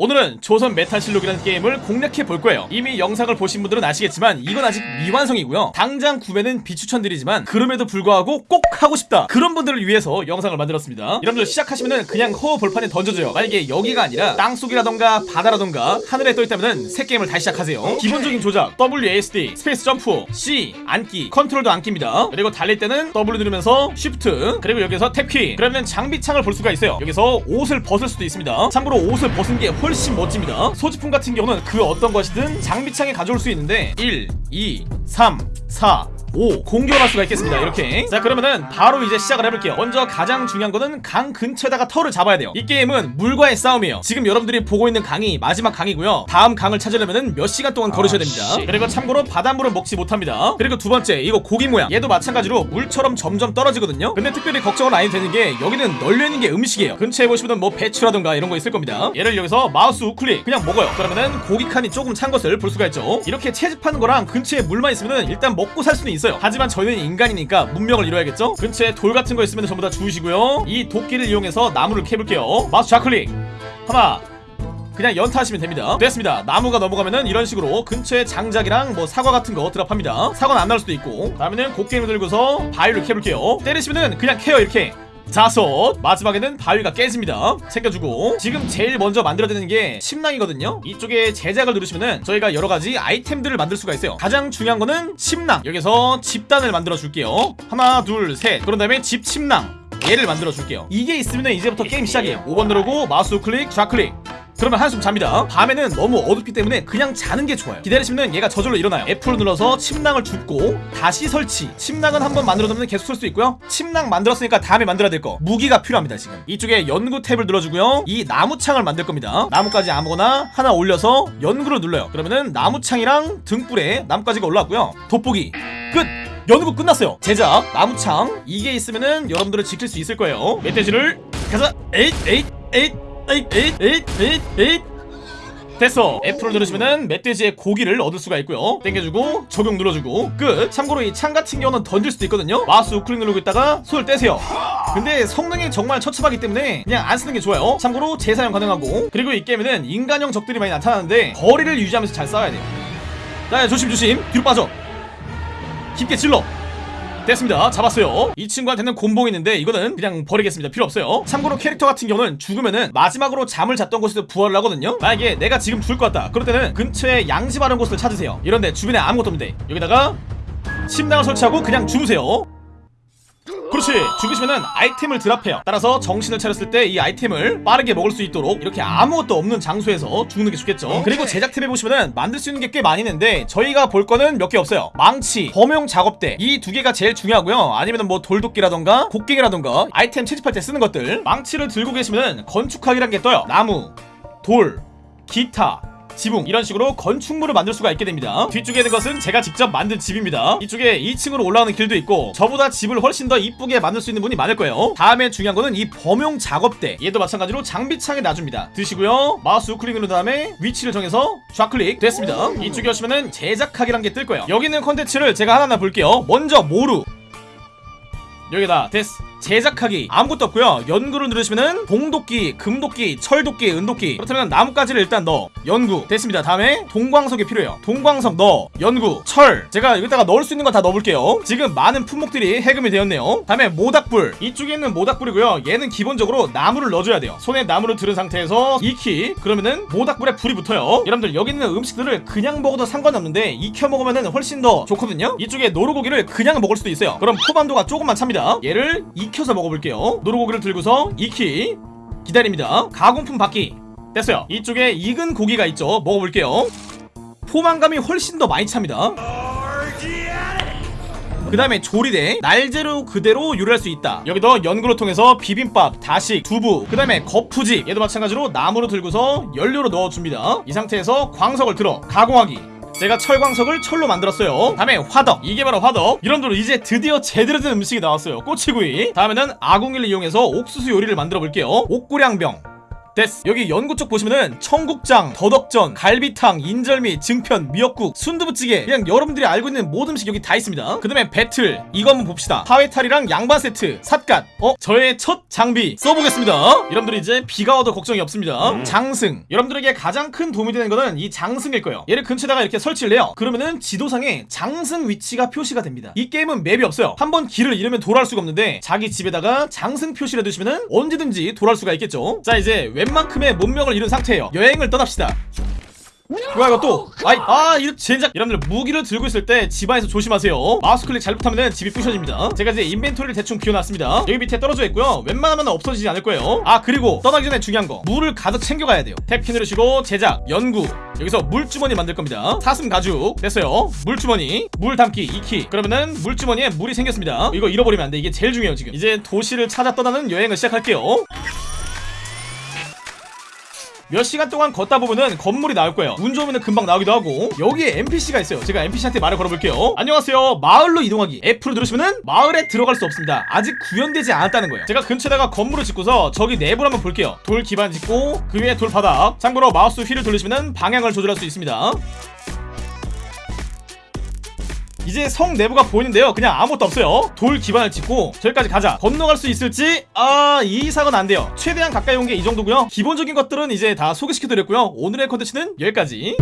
오늘은 조선 메탈실록이라는 게임을 공략해 볼 거예요. 이미 영상을 보신 분들은 아시겠지만 이건 아직 미완성이고요. 당장 구매는 비추천드리지만 그럼에도 불구하고 꼭 하고 싶다. 그런 분들을 위해서 영상을 만들었습니다. 여러분들 시작하시면은 그냥 허허벌판에 던져줘요. 만약에 여기가 아니라 땅속이라던가 바다라던가 하늘에 떠있다면은 새 게임을 다시 시작하세요. 기본적인 조작 WASD 스페이스 점프 C 앉기 컨트롤도 앉기입니다. 그리고 달릴 때는 W 누르면서 Shift 그리고 여기서 Tab키. 그러면 장비창을 볼 수가 있어요. 여기서 옷을 벗을 수도 있습니다. 참고로 옷을 벗은 게 훨씬 멋집니다. 소지품 같은 경우는 그 어떤 것이든 장비창에 가져올 수 있는데 1 2 3 4 5 공격할 수가 있겠습니다. 이렇게. 자 그러면은 바로 이제 시작을 해볼게요. 먼저 가장 중요한 거는 강 근처에다가 터를 잡아야 돼요. 이 게임은 물과의 싸움이에요. 지금 여러분들이 보고 있는 강이 마지막 강이고요. 다음 강을 찾으려면은 몇 시간 동안 걸으셔야 됩니다. 그리고 참고로 바닷물은 먹지 못합니다. 그리고 두 번째 이거 고기 모양. 얘도 마찬가지로 물처럼 점점 떨어지거든요. 근데 특별히 걱정은 안 해도 되는 게 여기는 널려있는 게 음식이에요. 근처에 보시면 뭐 배추라던가 이런 거 있을 겁니다. 얘를 여기서 마우스 우클릭 그냥 먹어요. 그러면은 고기 칸이 조금 찬 것을 볼 수가 있죠. 이렇게 채집하는 거랑 근처에 물만 있으면 은 일단 먹고 살 수는 있어요. 하지만 저희는 인간이니까 문명을 이뤄야겠죠? 근처에 돌 같은 거 있으면 전부 다 주우시고요. 이 도끼를 이용해서 나무를 캐볼게요. 마우스 좌클릭! 하나 그냥 연타하시면 됩니다. 됐습니다. 나무가 넘어가면은 이런 식으로 근처에 장작이랑 뭐 사과 같은 거 드랍합니다. 사과는 안 나올 수도 있고. 다음에는 곡괭이를 들고서 바위를 캐볼게요. 때리시면은 그냥 캐요 이렇게 자섯 마지막에는 바위가 깨집니다. 챙겨주고. 지금 제일 먼저 만들어야 되는 게 침낭이거든요. 이쪽에 제작을 누르시면은 저희가 여러가지 아이템들을 만들 수가 있어요. 가장 중요한 거는 침낭. 여기서 집단을 만들어 줄게요. 하나 둘 셋. 그런 다음에 집 침낭. 얘를 만들어 줄게요. 이게 있으면 이제부터 게임 시작이에요. 5번 누르고 마우스 우클릭 좌클릭 그러면 한숨 잡니다. 밤에는 너무 어둡기 때문에 그냥 자는 게 좋아요. 기다리시면 얘가 저절로 일어나요. F를 눌러서 침낭을 줍고 다시 설치. 침낭은 한번 만들어 놓으면 계속 쓸 수 있고요. 침낭 만들었으니까 다음에 만들어야 될 거. 무기가 필요합니다 지금. 이쪽에 연구 탭을 눌러주고요. 이 나무창을 만들 겁니다. 나무까지 아무거나 하나 올려서 연구를 눌러요. 그러면은 나무창이랑 등불에 나무까지가 올라왔고요. 돋보기. 끝! 연구 끝났어요. 제작 나무창. 이게 있으면은 여러분들을 지킬 수 있을 거예요. 멧돼지를 가자! 에잇 에잇 에잇 에잇 에잇 에잇 에잇 됐어. F를 누르시면은 멧돼지의 고기를 얻을 수가 있고요. 땡겨주고 적용 눌러주고 끝. 참고로 이 창 같은 경우는 던질 수도 있거든요. 마우스 우클릭 누르고 있다가 손을 떼세요. 근데 성능이 정말 처참하기 때문에 그냥 안 쓰는 게 좋아요. 참고로 재사용 가능하고. 그리고 이 게임에는 인간형 적들이 많이 나타나는데 거리를 유지하면서 잘 싸워야 돼요. 자 조심 조심. 뒤로 빠져. 깊게 찔러 됐습니다. 잡았어요. 이 친구한테는 곤봉이 있는데 이거는 그냥 버리겠습니다. 필요 없어요. 참고로 캐릭터 같은 경우는 죽으면은 마지막으로 잠을 잤던 곳에서 부활을 하거든요. 만약에 내가 지금 죽을 것 같다. 그럴 때는 근처에 양지 바른 곳을 찾으세요. 이런데 주변에 아무것도 없는데 여기다가 침낭을 설치하고 그냥 주무세요 그렇지 죽으시면은 아이템을 드랍해요. 따라서 정신을 차렸을 때 이 아이템을 빠르게 먹을 수 있도록 이렇게 아무것도 없는 장소에서 죽는 게 좋겠죠. 그리고 제작 탭에 보시면은 만들 수 있는 게 꽤 많이 있는데 저희가 볼 거는 몇 개 없어요. 망치 범용 작업대 이 두 개가 제일 중요하고요. 아니면 뭐 돌도끼라던가 곡괭이라던가 아이템 채집할 때 쓰는 것들. 망치를 들고 계시면은 건축하기란 게 떠요. 나무 돌 기타 지붕. 이런 식으로 건축물을 만들 수가 있게 됩니다. 뒤쪽에 있는 것은 제가 직접 만든 집입니다. 이쪽에 2층으로 올라오는 길도 있고 저보다 집을 훨씬 더 이쁘게 만들 수 있는 분이 많을 거예요. 다음에 중요한 거는 이 범용 작업대. 얘도 마찬가지로 장비창에 놔줍니다. 드시고요. 마우스 우클릭 누른 다음에 위치를 정해서 좌클릭 됐습니다. 이쪽에 오시면은 제작하기란 게 뜰 거예요. 여기 있는 컨텐츠를 제가 하나하나 볼게요. 먼저 모루. 여기다. 됐어 제작하기 아무것도 없고요. 연구를 누르시면은 동도끼 금도끼 철도끼 은도끼 그렇다면 나뭇가지를 일단 넣어. 연구. 됐습니다. 다음에 동광석이 필요해요. 동광석 넣어. 연구. 철. 제가 여기다가 넣을 수 있는 거 다 넣어볼게요. 지금 많은 품목들이 해금이 되었네요. 다음에 모닥불. 이쪽에 있는 모닥불이고요. 얘는 기본적으로 나무를 넣어줘야 돼요. 손에 나무를 들은 상태에서 익히 그러면은 모닥불에 불이 붙어요. 여러분들 여기 있는 음식들을 그냥 먹어도 상관없는데 익혀 먹으면은 훨씬 더 좋거든요. 이쪽에 노루고기를 그냥 먹을 수도 있어요. 그럼 포만도가 조금만 찹니다. 얘를 익 혀서 먹어볼게요. 노루고기를 들고서 익히 기다립니다. 가공품 받기. 됐어요. 이쪽에 익은 고기가 있죠. 먹어볼게요. 포만감이 훨씬 더 많이 찹니다. 그 다음에 조리대. 날재료 그대로 요리할 수 있다. 여기도 연구를 통해서 비빔밥, 다식, 두부 그 다음에 거푸집. 얘도 마찬가지로 나무로 들고서 연료로 넣어줍니다. 이 상태에서 광석을 들어 가공하기 제가 철광석을 철로 만들었어요. 다음에 화덕. 이게 바로 화덕. 이런대로 이제 드디어 제대로 된 음식이 나왔어요. 꼬치구이. 다음에는 아궁이를 이용해서 옥수수 요리를 만들어 볼게요. 옥고량병 됐어. 여기 연구 쪽 보시면은 청국장, 더덕전, 갈비탕, 인절미, 증편, 미역국, 순두부찌개. 그냥 여러분들이 알고 있는 모든 음식 여기 다 있습니다. 그 다음에 배틀. 이거 한번 봅시다. 파회탈이랑 양반 세트. 삿갓. 어? 저의 첫 장비. 써보겠습니다. 여러분들 이제 비가 와도 걱정이 없습니다. 장승. 여러분들에게 가장 큰 도움이 되는 거는 이 장승일 거예요. 얘를 근처에다가 이렇게 설치를 해요. 그러면은 지도상에 장승 위치가 표시가 됩니다. 이 게임은 맵이 없어요. 한번 길을 잃으면 돌아올 수가 없는데 자기 집에다가 장승 표시를 해두시면은 언제든지 돌아올 수가 있겠죠. 자 이제 웬만큼의 문명을 이룬 상태예요. 여행을 떠납시다. 뭐야 이거 또. 아이 아 이거 젠장 여러분들 무기를 들고 있을 때 집안에서 조심하세요. 마우스 클릭 잘못하면 집이 부셔집니다. 제가 이제 inventory를 대충 비워놨습니다. 여기 밑에 떨어져 있고요. 웬만하면 없어지지 않을 거예요. 아 그리고 떠나기 전에 중요한 거. 물을 가득 챙겨가야 돼요. Tab키 누르시고 제작 연구. 여기서 물주머니 만들 겁니다. 사슴 가죽. 됐어요. 물주머니. 물 담기 2키. 그러면은 물주머니에 물이 생겼습니다. 이거 잃어버리면 안 돼. 이게 제일 중요해요 지금. 이제 도시를 찾아 떠나는 여행을 시작할게요 몇 시간 동안 걷다 보면은 건물이 나올 거예요. 운 좋으면 금방 나오기도 하고 여기에 NPC가 있어요. 제가 NPC한테 말을 걸어볼게요. 안녕하세요. 마을로 이동하기. F를 누르시면은 마을에 들어갈 수 없습니다. 아직 구현되지 않았다는 거예요. 제가 근처에다가 건물을 짓고서 저기 내부를 한번 볼게요. 돌 기반 짓고 그 위에 돌 바닥. 참고로 마우스 휠을 돌리시면은 방향을 조절할 수 있습니다. 이제 성 내부가 보이는데요. 그냥 아무것도 없어요. 돌 기반을 짓고 저기까지 가자. 건너갈 수 있을지? 아 이상은 안 돼요. 최대한 가까이 온 게 이 정도고요. 기본적인 것들은 이제 다 소개시켜드렸고요. 오늘의 컨텐츠는 여기까지